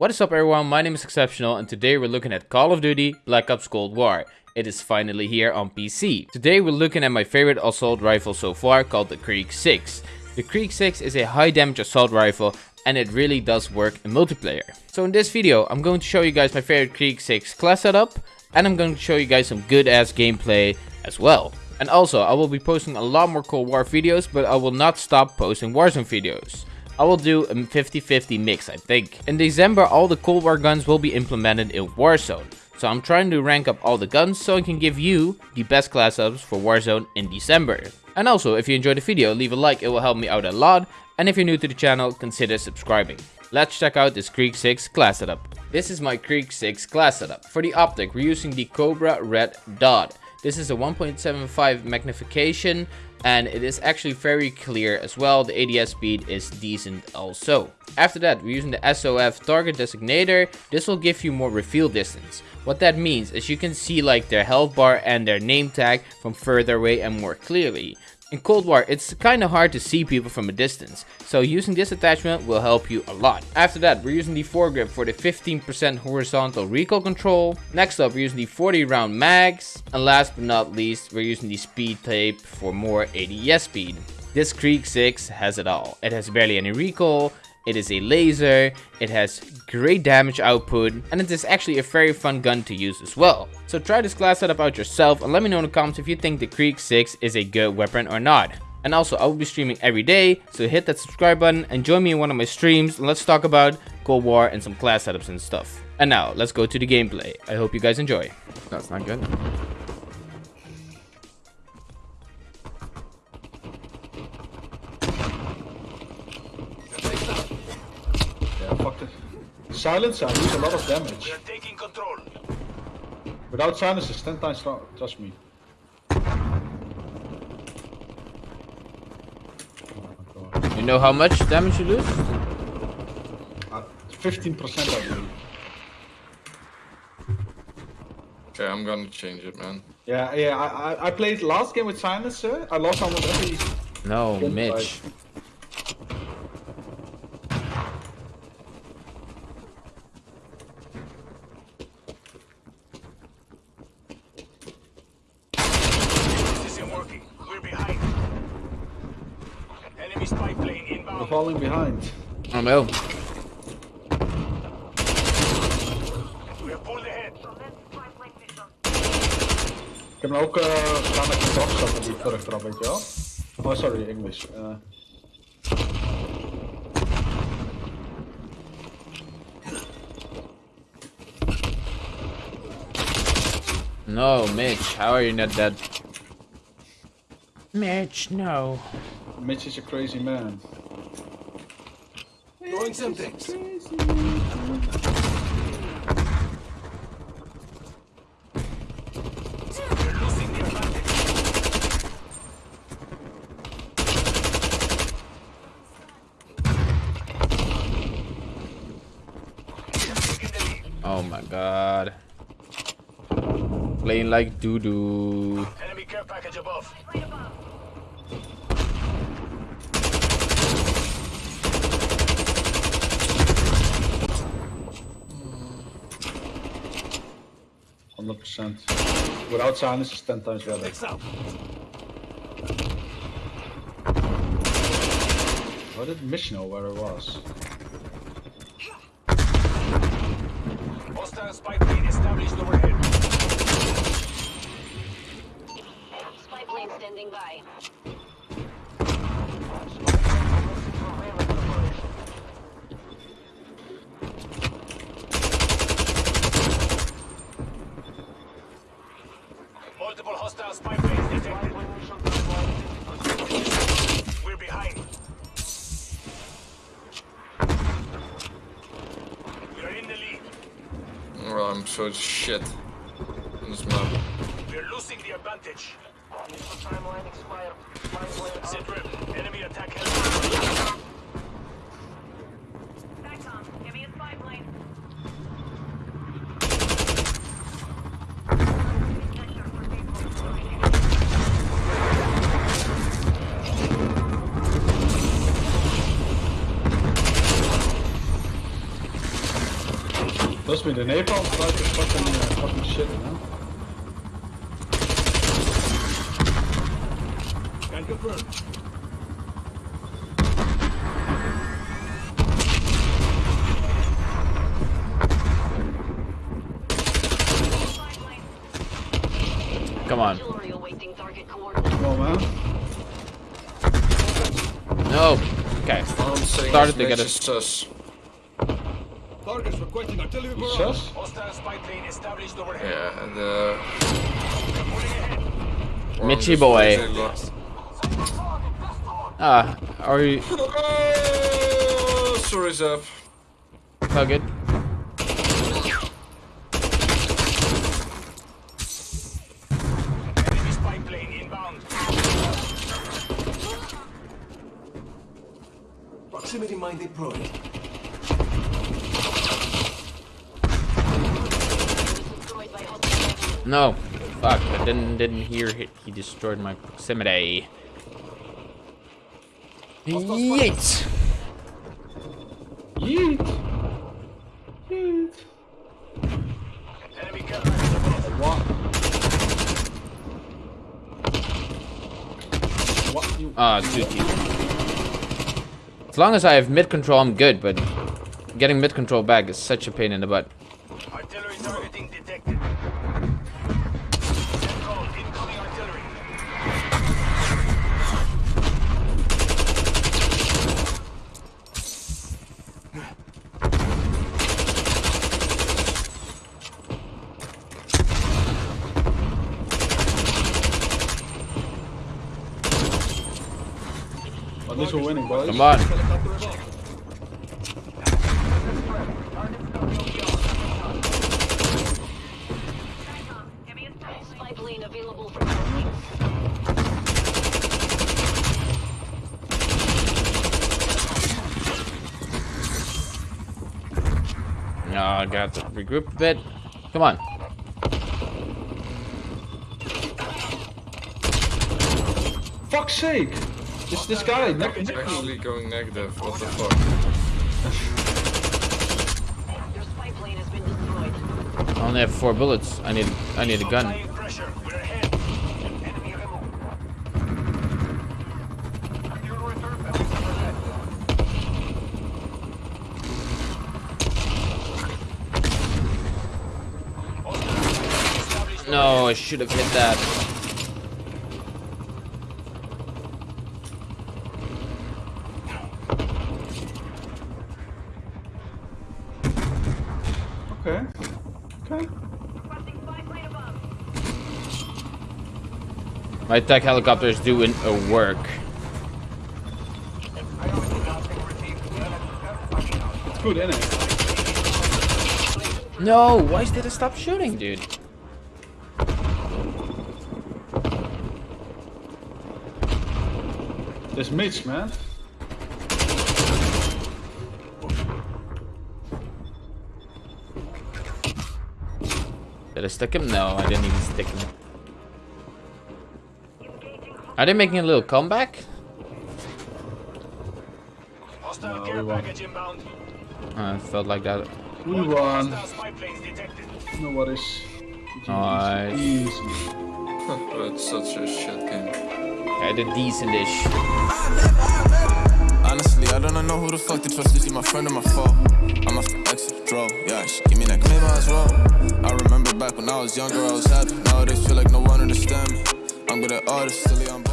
What is up everyone, my name is Exceptional and today we're looking at Call of Duty Black Ops Cold War. It is finally here on PC. Today we're looking at my favorite assault rifle so far called the Krig 6. The Krig 6 is a high damage assault rifle and it really does work in multiplayer. So in this video I'm going to show you guys my favorite Krig 6 class setup and I'm going to show you guys some good ass gameplay as well. And also I will be posting a lot more Cold War videos but I will not stop posting Warzone videos. I will do a 50-50 mix, I think. In December, all the Cold War guns will be implemented in Warzone. So I'm trying to rank up all the guns so I can give you the best class ups for Warzone in December. And also, if you enjoyed the video, leave a like, it will help me out a lot. And if you're new to the channel, consider subscribing. Let's check out this Krig 6 class setup. This is my Krig 6 class setup. For the optic, we're using the Cobra Red Dot. This is a 1.75 magnification and it is actually very clear as well. The ADS speed is decent also. After that, we're using the SOF target designator. This will give you more reveal distance. What that means is you can see like their health bar and their name tag from further away and more clearly. In Cold War, it's kinda hard to see people from a distance, so using this attachment will help you a lot. After that, we're using the foregrip for the 15% horizontal recoil control. Next up, we're using the 40 round mags. And last but not least, we're using the speed tape for more ADS speed. This Krig 6 has it all. It has barely any recoil, it is a laser, it has great damage output, and it is actually a very fun gun to use as well. So try this class setup out yourself and let me know in the comments if you think the Krig 6 is a good weapon or not. And also, I will be streaming every day, so hit that subscribe button and join me in one of my streams and let's talk about Cold War and some class setups and stuff. And now, let's go to the gameplay. I hope you guys enjoy. That's not good. Silencer, I lose a lot of damage. We are taking control. Without silencer, it's 10 times stronger, trust me. You know how much damage you lose? Uh, 15% I believe. Okay, I'm gonna change it, man. Yeah, yeah, I, I, I played last game with silencer, I lost almost every... No, Mitch. fight. This isn't working. We're behind. Enemy spy plane We're falling behind. No. We are pulled ahead. Ik heb hem ook uh, gedaan met die box die terugtrap, weet je wel? Oh, sorry, English. Uh, No, Mitch, how are you not dead? Mitch, no. Mitch is a crazy man. Doing some things. We're losing the advantage. Taking the lead. Oh my god. Playing like doo-doo. Enemy care package above. Hundred percent. Without silence, it's ten times better. Next up. How did Mitch know where it was? Hostile spy plane established overhead. Spy plane standing by. Multiple hostile spy planes detected. We're behind. We are in the lead. Well, I'm so shit on this map. We're losing the advantage. Sit rep. Enemy attack held. Trust me, the napalm strike is fucking, uh, fucking shit, man. Can confirm. Come on. Artillery awaiting target coordinates. Come on, man. No. Okay. I'm saying Started to get Mitch it. is sus. Targets requesting artillery barrage. Hostile spy plane established overhead. Yeah, and uh... Mitchy boy. just lost. Ah, are you Oh, sorry, Zap. all good? Enemy spy plane inbound. Proximity mine deployed. Destroyed by hostile No. Fuck, I didn't didn't hear he, he destroyed my proximity. Yeet. Yeet! Yeet! Enemy care. What? What? You... Ah, two teeth. As long as I have mid control, I'm good, but getting mid control back is such a pain in the butt. At least we're winning, boys. Come on. Helicopter above. Enemy is spy plane available for targeting. No, I got to regroup a bit. Come on. Fuck's sake! It's this guy, neck It's neck me. actually going negative. What the fuck? Your spy plane has been destroyed. I only have four bullets. I need I need a gun. Applying pressure. We're ahead. Enemy removed. Fuel return vessels overhead. Hostile established No, I should have hit that. Okay. Requesting spy plane above. My tech helicopter is doing a uh, work. It's good, innit? No, why did it stop shooting, dude? This Mitch, man. Did I stick him? No, I didn't even stick him. Are they making a little comeback? Hostile No, we won. package inbound. Uh, felt like that. We Multiple won. Hostile spy planes detected. No worries. Nice. Easy. it's such a shit game. I did decent-ish. Honestly, I don't know who the fuck to trust. Is she my friend or my foe? I'm a exit draw. Yeah, she give me that claim I was wrong. I remember back when I was younger, I was happy. Nowadays, feel like no one understand me. I'm good at artists, silly, I'm.